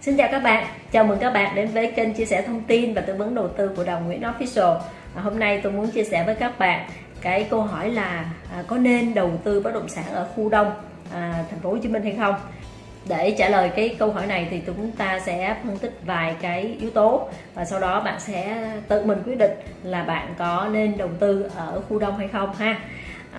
Xin chào các bạn, chào mừng các bạn đến với kênh chia sẻ thông tin và tư vấn đầu tư của Đồng Nguyễn Official. À, Hôm nay tôi muốn chia sẻ với các bạn cái câu hỏi là à, có nên đầu tư bất động sản ở khu đông à, thành phố Hồ Chí Minh hay không? Để trả lời cái câu hỏi này thì chúng ta sẽ phân tích vài cái yếu tố và sau đó bạn sẽ tự mình quyết định là bạn có nên đầu tư ở khu đông hay không ha.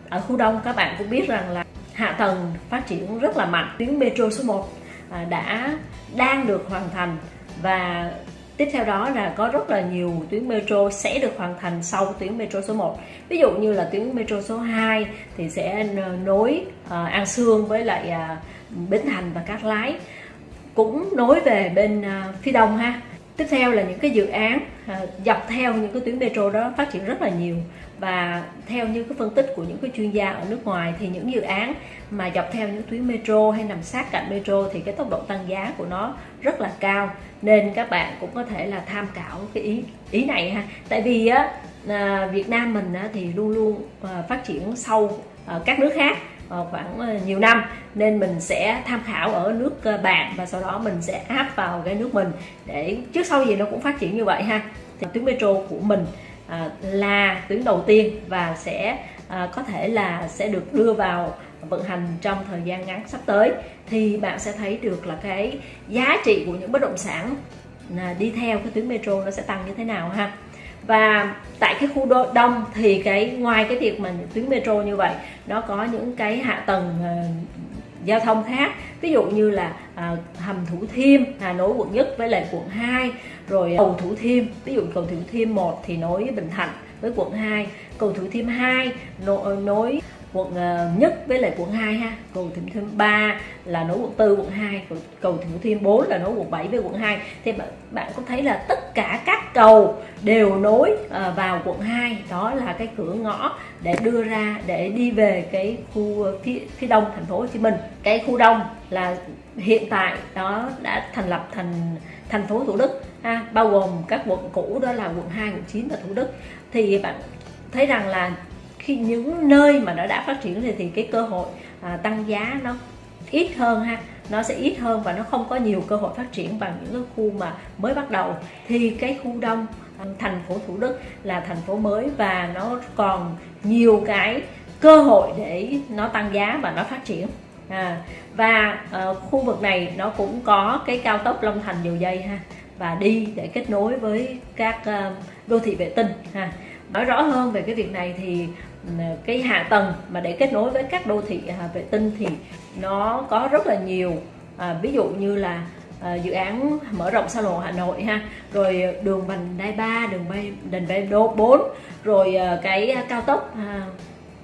Ở khu đông các bạn cũng biết rằng là hạ tầng phát triển rất là mạnh. Tuyến metro số 1 À, đã đang được hoàn thành. Và tiếp theo đó là có rất là nhiều tuyến metro sẽ được hoàn thành sau tuyến metro số 1 ví dụ như là tuyến metro số 2 thì sẽ nối à, An Sương với lại à, Bến Thành và Cát Lái. Cũng nối về bên phía đông ha. Tiếp theo là những cái dự án dọc theo những cái tuyến metro đó phát triển rất là nhiều và theo như cái phân tích của những cái chuyên gia ở nước ngoài thì những dự án mà dọc theo những tuyến metro hay nằm sát cạnh metro thì cái tốc độ tăng giá của nó rất là cao. Nên các bạn cũng có thể là tham khảo cái ý ý này ha. Tại vì á à, Việt Nam mình á, thì luôn luôn à, phát triển sau các nước khác à, khoảng nhiều năm. Nên mình sẽ tham khảo ở nước bạn và sau đó mình sẽ áp vào cái nước mình để trước sau gì nó cũng phát triển như vậy ha. Thì tuyến metro của mình À, là tuyến đầu tiên và sẽ à, có thể là sẽ được đưa vào vận hành trong thời gian ngắn sắp tới. Thì bạn sẽ thấy được là cái giá trị của những bất động sản à, đi theo cái tuyến metro nó sẽ tăng như thế nào ha. Và tại cái khu đô, đông thì cái, ngoài cái việc mà tuyến metro như vậy, nó có những cái hạ tầng giao thông khác. Ví dụ như là à, hầm thủ thiêm à, nối quận nhất với lại quận 2 rồi cầu thủ thiêm. Ví dụ cầu thủ thiêm 1 thì nối bình thạnh với quận 2 cầu thủ thiêm 2 nối, nối quận à, nhất với lại quận 2 ha cầu thủ thiêm 3 là nối quận 4 quận 2 cầu, thủ thiêm 4 là nối quận 7 với quận 2 thì bạn, bạn có thấy là tất cả các cầu đều nối à, vào quận 2 đó là cái cửa ngõ để đưa ra để đi về cái khu à, phía, phía đông thành phố Hồ Chí Minh. Cái khu đông là hiện tại đó đã thành lập thành thành phố Thủ Đức ha, bao gồm các quận cũ đó là quận 2, quận 9 và Thủ Đức. Thì bạn thấy rằng là khi những nơi mà nó đã phát triển thì, thì cái cơ hội à, tăng giá nó ít hơn ha nó sẽ ít hơn và nó không có nhiều cơ hội phát triển bằng những cái khu mà mới bắt đầu. Thì cái khu đông à, thành phố Thủ Đức là thành phố mới và nó còn nhiều cái cơ hội để nó tăng giá và nó phát triển. À, và uh, khu vực này nó cũng có cái cao tốc Long Thành dầu dây ha và đi để kết nối với các uh, đô thị vệ tinh ha. Nói rõ hơn về cái việc này thì cái hạ tầng mà để kết nối với các đô thị à, vệ tinh thì nó có rất là nhiều. À, ví dụ như là à, dự án mở rộng xa lộ Hà Nội ha rồi đường vành đai 3 đường bay đền bay đô 4 rồi à, cái cao tốc à,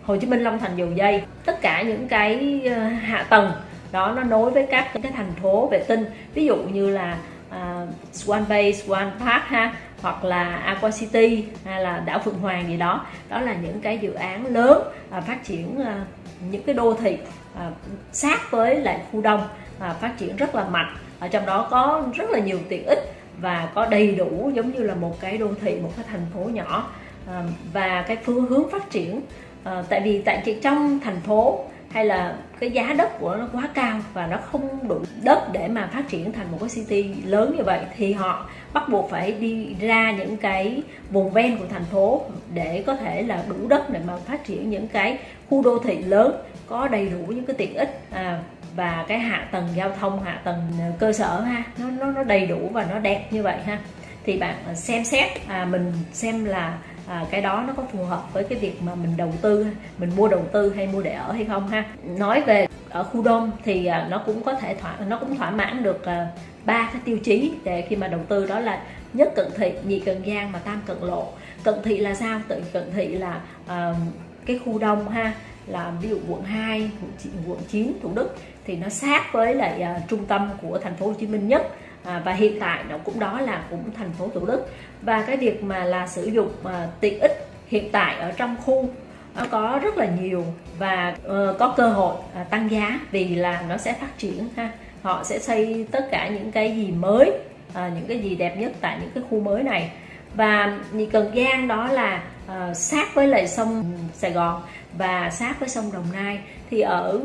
Hồ Chí Minh Long Thành dầu dây. Tất cả những cái à, hạ tầng đó nó nối với các cái thành phố vệ tinh. Ví dụ như là à, Swan Bay, Swan Park ha hoặc là Aqua City hay là đảo Phượng Hoàng gì đó. Đó là những cái dự án lớn à, phát triển à, những cái đô thị à, sát với lại khu đông à, phát triển rất là mạnh. Ở trong đó có rất là nhiều tiện ích và có đầy đủ giống như là một cái đô thị một cái thành phố nhỏ. À, và cái phương hướng phát triển à, tại vì tại chỉ trong thành phố hay là cái giá đất của nó quá cao và nó không đủ đất để mà phát triển thành một cái city lớn như vậy thì họ bắt buộc phải đi ra những cái vùng ven của thành phố để có thể là đủ đất để mà phát triển những cái khu đô thị lớn có đầy đủ những cái tiện ích à, và cái hạ tầng giao thông hạ tầng cơ sở ha nó nó nó đầy đủ và nó đẹp như vậy ha. Thì bạn xem xét à, mình xem là à, cái đó nó có phù hợp với cái việc mà mình đầu tư mình mua đầu tư hay mua để ở hay không ha? Nói về ở khu đông thì à, nó cũng có thể thỏa nó cũng thỏa mãn được à, ba cái tiêu chí để khi mà đầu tư đó là nhất cận thị nhị cận giang và tam cận lộ. Cận thị là sao? Tự cận thị là uh, cái khu đông ha là ví dụ quận 2, quận 9, quận 9 Thủ Đức thì nó sát với lại uh, trung tâm của thành phố Hồ Chí Minh nhất à, và hiện tại nó cũng đó là cũng thành phố Thủ Đức. Và cái việc mà là sử dụng à, tiện ích hiện tại ở trong khu nó có rất là nhiều và uh, có cơ hội uh, tăng giá vì là nó sẽ phát triển ha. Họ sẽ xây tất cả những cái gì mới uh, những cái gì đẹp nhất tại những cái khu mới này. Và nhị cần giang đó là uh, sát với lại sông sài gòn và sát với sông đồng nai. Thì ở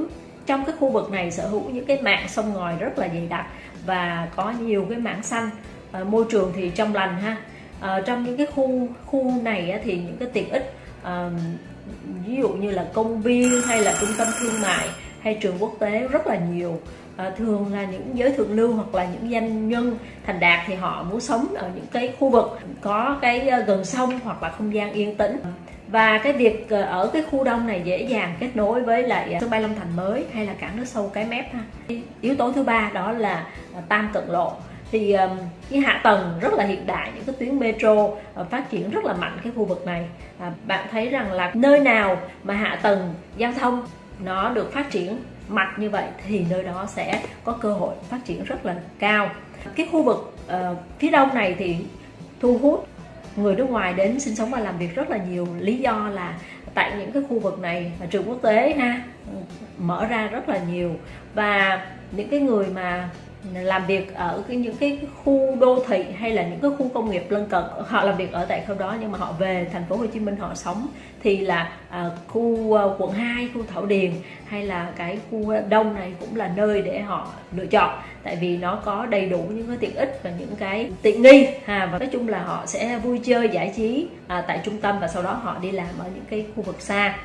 trong cái khu vực này sở hữu những cái mạng sông ngòi rất là dày đặc và có nhiều cái mảng xanh. À, môi trường thì trong lành ha. À, trong những cái khu khu này á, thì những cái tiện ích à, ví dụ như là công viên hay là trung tâm thương mại hay trường quốc tế rất là nhiều. À, thường là những giới thượng lưu hoặc là những doanh nhân thành đạt thì họ muốn sống ở những cái khu vực có cái gần sông hoặc là không gian yên tĩnh và cái việc ờ, ở cái khu đông này dễ dàng kết nối với lại ờ, sân bay Long Thành mới hay là cảng nước sâu cái mép ha. Yếu tố thứ ba đó là ờ, tam cận lộ. Thì cái hạ tầng rất là hiện đại những cái tuyến metro phát triển rất là mạnh cái khu vực này. Bạn thấy rằng là nơi nào mà hạ tầng giao thông nó được phát triển mạnh như vậy thì nơi đó sẽ có cơ hội phát triển rất là cao. Cái khu vực uh, phía đông này thì thu hút người nước ngoài đến sinh sống và làm việc rất là nhiều. Lý do là tại những cái khu vực này trường quốc tế ha ừ, mở ra rất là nhiều. Và những cái người mà làm việc ở cái những cái khu đô thị hay là những cái khu công nghiệp lân cận họ làm việc ở tại khu đó nhưng mà họ về thành phố Hồ Chí Minh họ sống thì là à, khu uh, quận 2, khu Thảo Điền hay là cái khu đông này cũng là nơi để họ lựa chọn. Tại vì nó có đầy đủ những cái tiện ích và những cái tiện nghi ha và nói chung là họ sẽ vui chơi giải trí à, tại trung tâm và sau đó họ đi làm ở những cái khu vực xa.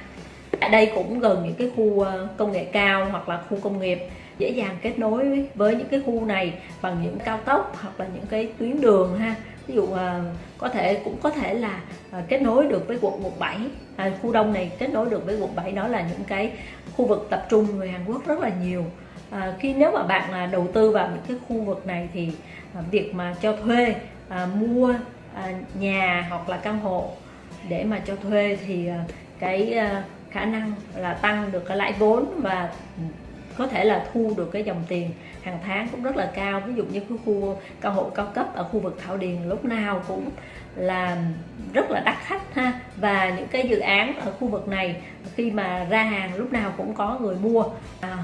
Ở đây cũng gần những cái khu à, công nghệ cao hoặc là khu công nghiệp dễ dàng kết nối với những cái khu này bằng những cao tốc hoặc là những cái tuyến đường ha. Ví dụ ờ, có thể cũng có thể là ờ, kết nối được với quận 17 à, khu đông này kết nối được với quận 7 đó là những cái khu vực tập trung người Hàn Quốc rất là nhiều. À, khi nếu mà bạn là đầu tư vào những cái khu vực này thì à, việc mà cho thuê à, mua à, nhà hoặc là căn hộ để mà cho thuê thì à, cái à, khả năng là tăng được cái lãi vốn và ừ, có thể là thu được cái dòng tiền hàng tháng cũng rất là cao. Ví dụ như cái khu căn hộ cao cấp ở khu vực Thảo Điền lúc nào cũng là rất là đắt khách ha. Và những cái dự án ở khu vực này khi mà ra hàng lúc nào cũng có người mua. À,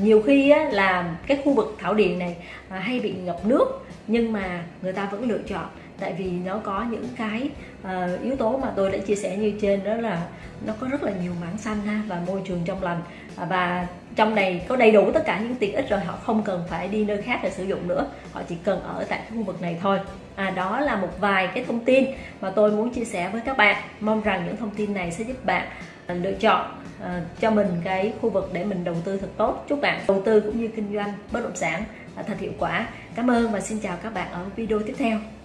nhiều khi á, là cái khu vực Thảo Điền này à, hay bị ngập nước nhưng mà người ta vẫn lựa chọn tại vì nó có những cái uh, yếu tố mà tôi đã chia sẻ như trên đó là nó có rất là nhiều mảng xanh ha và môi trường trong lành. À, và trong này có đầy đủ tất cả những tiện ích rồi họ không cần phải đi nơi khác để sử dụng nữa. Họ chỉ cần ở tại khu vực này thôi. À, đó là một vài cái thông tin mà tôi muốn chia sẻ với các bạn. Mong rằng những thông tin này sẽ giúp bạn à, lựa chọn à, cho mình cái khu vực để mình đầu tư thật tốt. Chúc bạn đầu tư cũng như kinh doanh bất động sản à, thật hiệu quả. Cảm ơn và xin chào các bạn ở video tiếp theo.